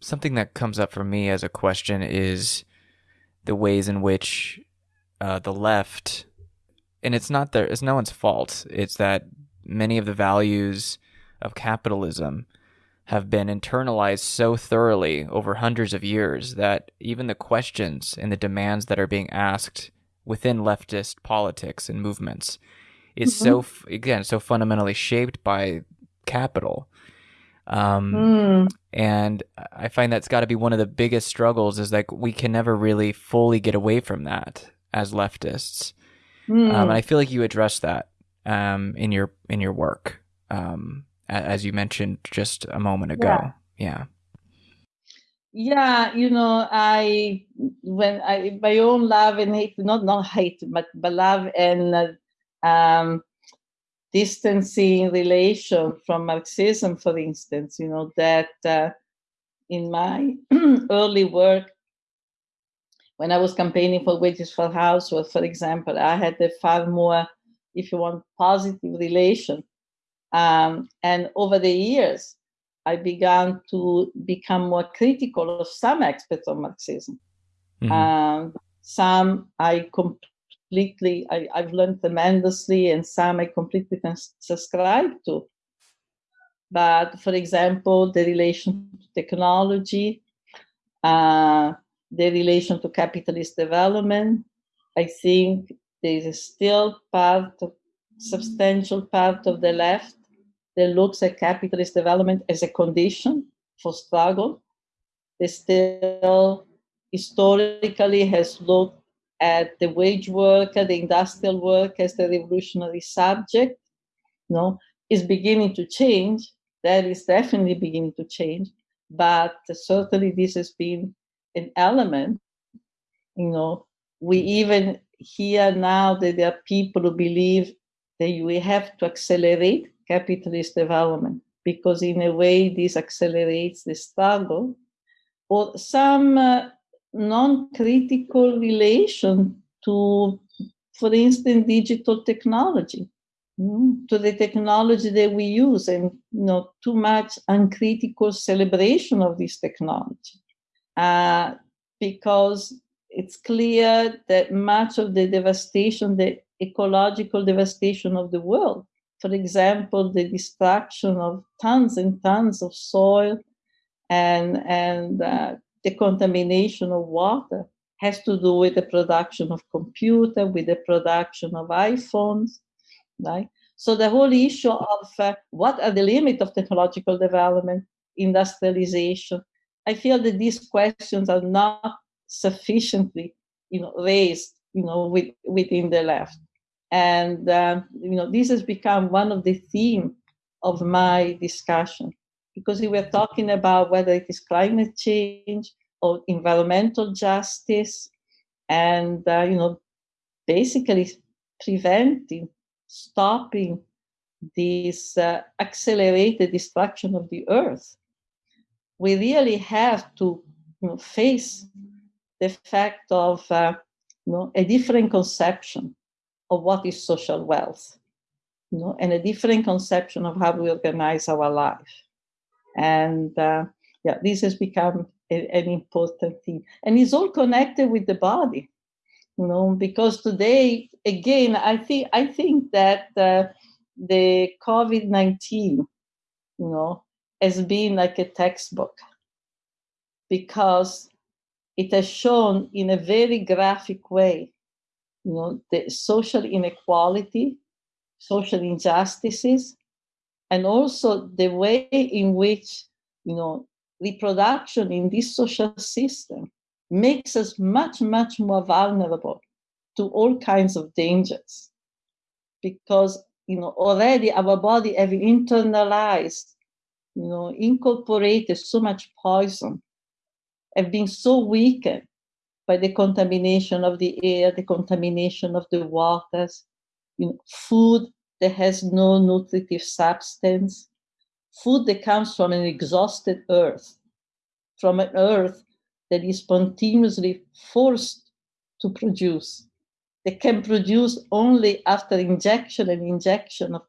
something that comes up for me as a question is the ways in which uh, the left, and it's not there, it's no one's fault. It's that many of the values of capitalism have been internalized so thoroughly over hundreds of years that even the questions and the demands that are being asked within leftist politics and movements is mm-hmm. so again so fundamentally shaped by capital um, mm. and i find that's got to be one of the biggest struggles is like we can never really fully get away from that as leftists mm. um, and i feel like you address that um, in your in your work um, as you mentioned just a moment ago. Yeah. yeah. you know, I when I my own love and hate, not not hate, but but love and um, distancing relation from Marxism, for instance, you know that uh, in my early work when I was campaigning for wages for housework, for example, I had a far more, if you want, positive relation um, and over the years, I began to become more critical of some aspects of Marxism. Mm-hmm. Um, some I completely, I, have learned tremendously, and some I completely subscribe to. But for example, the relation to technology, uh, the relation to capitalist development, I think there is still part of substantial part of the left that looks at capitalist development as a condition for struggle. They still historically has looked at the wage worker, the industrial worker as the revolutionary subject. No, is beginning to change. That is definitely beginning to change. But certainly this has been an element. You know, we even hear now that there are people who believe that we have to accelerate capitalist development because in a way this accelerates the struggle or some uh, non-critical relation to for instance digital technology. Mm, to the technology that we use and you know too much uncritical celebration of this technology. Uh, because it's clear that much of the devastation the ecological devastation of the world for example, the destruction of tons and tons of soil and, and uh, the contamination of water has to do with the production of computer, with the production of iPhones, right? So the whole issue of uh, what are the limits of technological development, industrialization, I feel that these questions are not sufficiently, you know, raised, you know, with, within the left. And uh, you know this has become one of the theme of my discussion because we were talking about whether it is climate change or environmental justice and uh, you know basically preventing stopping this uh, accelerated destruction of the earth we really have to you know, face the fact of uh, you know, a different conception of what is social wealth, you know, and a different conception of how we organize our life. And uh, yeah, this has become a, an important thing, and it's all connected with the body, you know, because today, again, I think I think that uh, the COVID nineteen, you know, has been like a textbook because it has shown in a very graphic way you know, the social inequality, social injustices, and also the way in which, you know, reproduction in this social system makes us much, much more vulnerable to all kinds of dangers. Because, you know, already our body have internalized, you know, incorporated so much poison, have been so weakened by the contamination of the air, the contamination of the waters, you know, food that has no nutritive substance, food that comes from an exhausted earth, from an earth that is spontaneously forced to produce, that can produce only after injection and injection of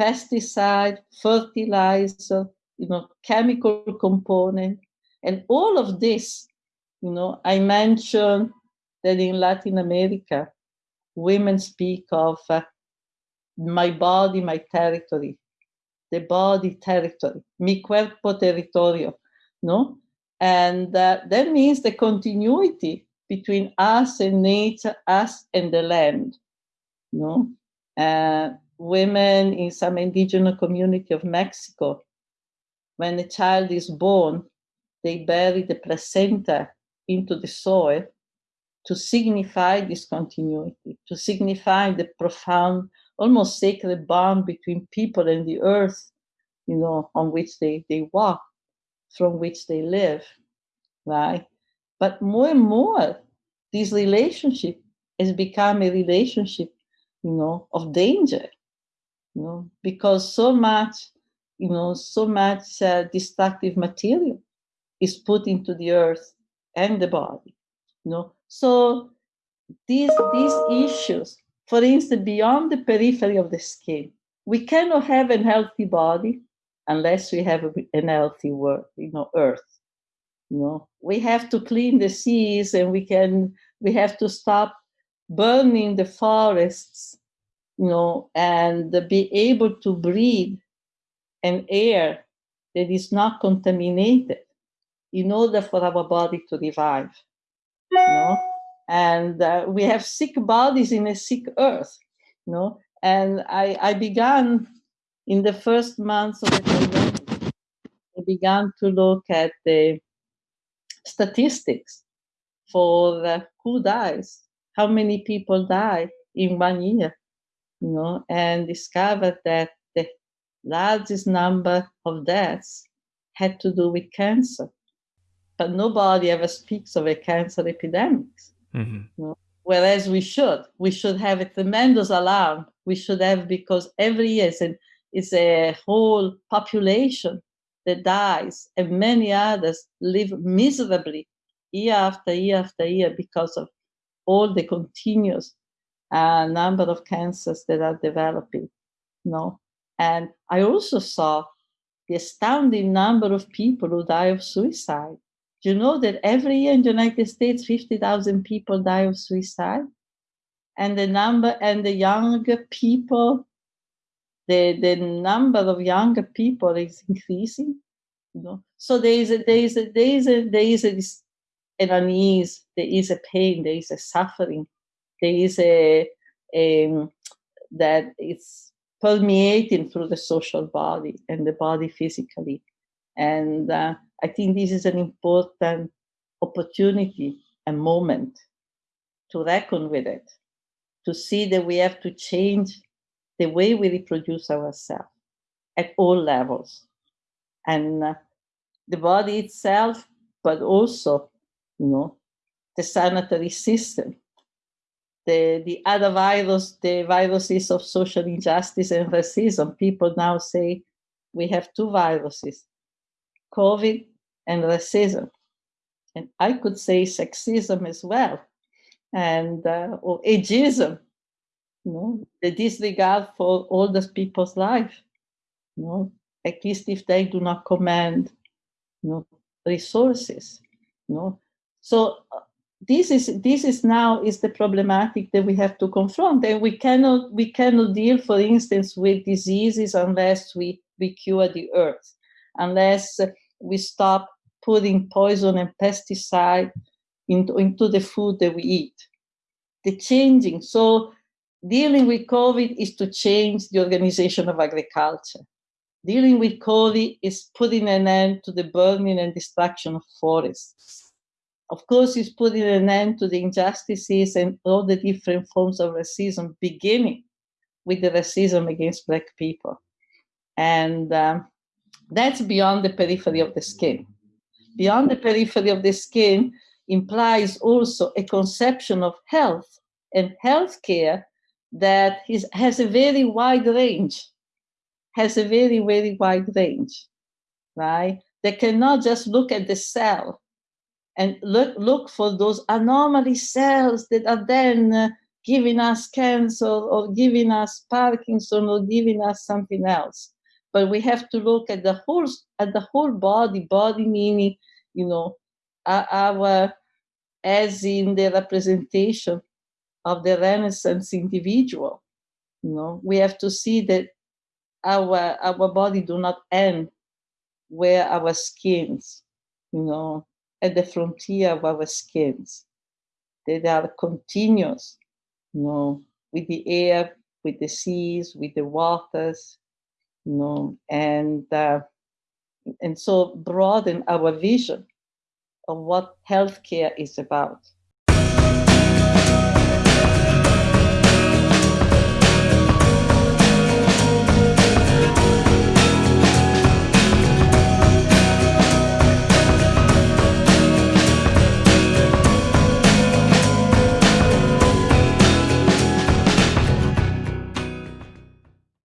pesticide, fertilizer, you know, chemical component, And all of this, you know, I mentioned that in Latin America, women speak of uh, my body, my territory, the body territory, mi cuerpo territorio, no? And uh, that means the continuity between us and nature, us and the land, no? Uh, women in some indigenous community of Mexico, when a child is born, they bury the placenta into the soil to signify this continuity, to signify the profound, almost sacred bond between people and the earth, you know, on which they, they walk, from which they live, right? But more and more, this relationship has become a relationship, you know, of danger, you know, because so much, you know, so much uh, destructive material is put into the earth and the body, you know. So these these issues, for instance, beyond the periphery of the skin, we cannot have a healthy body unless we have an healthy world, you know, earth. You know, we have to clean the seas and we can we have to stop burning the forests, you know, and be able to breathe an air that is not contaminated in order for our body to revive. You know? And uh, we have sick bodies in a sick earth. You know? And I, I began in the first months of the pandemic, I began to look at the statistics for uh, who dies, how many people die in one year, you know, and discovered that the largest number of deaths had to do with cancer. But nobody ever speaks of a cancer epidemic. Mm-hmm. Whereas we should, we should have a tremendous alarm. We should have because every year is, an, is a whole population that dies, and many others live miserably year after year after year because of all the continuous uh, number of cancers that are developing. no? And I also saw the astounding number of people who die of suicide. You know that every year in the United States, 50,000 people die of suicide? And the number and the younger people, the, the number of younger people is increasing. You know? So there is a, there is a, there is a, there is a, an unease, there is a pain, there is a suffering, there is a, a that it's permeating through the social body and the body physically. And uh, I think this is an important opportunity and moment to reckon with it, to see that we have to change the way we reproduce ourselves at all levels. And uh, the body itself, but also you know, the sanitary system. The, the other virus, the viruses of social injustice and racism, people now say we have two viruses, COVID and racism. And I could say sexism as well, and uh, or ageism, you know, the disregard for all those people's life, you know, at least if they do not command you know, resources. You know, so uh, this is this is now is the problematic that we have to confront, and we cannot we cannot deal, for instance, with diseases unless we we cure the earth, unless we stop putting poison and pesticide into, into the food that we eat. The changing. So dealing with COVID is to change the organization of agriculture. Dealing with COVID is putting an end to the burning and destruction of forests of course, it's putting an end to the injustices and all the different forms of racism, beginning with the racism against Black people. And um, that's beyond the periphery of the skin. Beyond the periphery of the skin implies also a conception of health and healthcare that is, has a very wide range, has a very, very wide range, right? They cannot just look at the cell and look, look for those anomaly cells that are then uh, giving us cancer or giving us Parkinson or giving us something else. But we have to look at the whole at the whole body, body meaning you know, our, as in the representation of the Renaissance individual. You know, we have to see that our our body do not end where our skins, you know, at the frontier of our skins. They are continuous, you know, with the air, with the seas, with the waters, know, and uh, and so broaden our vision of what healthcare is about.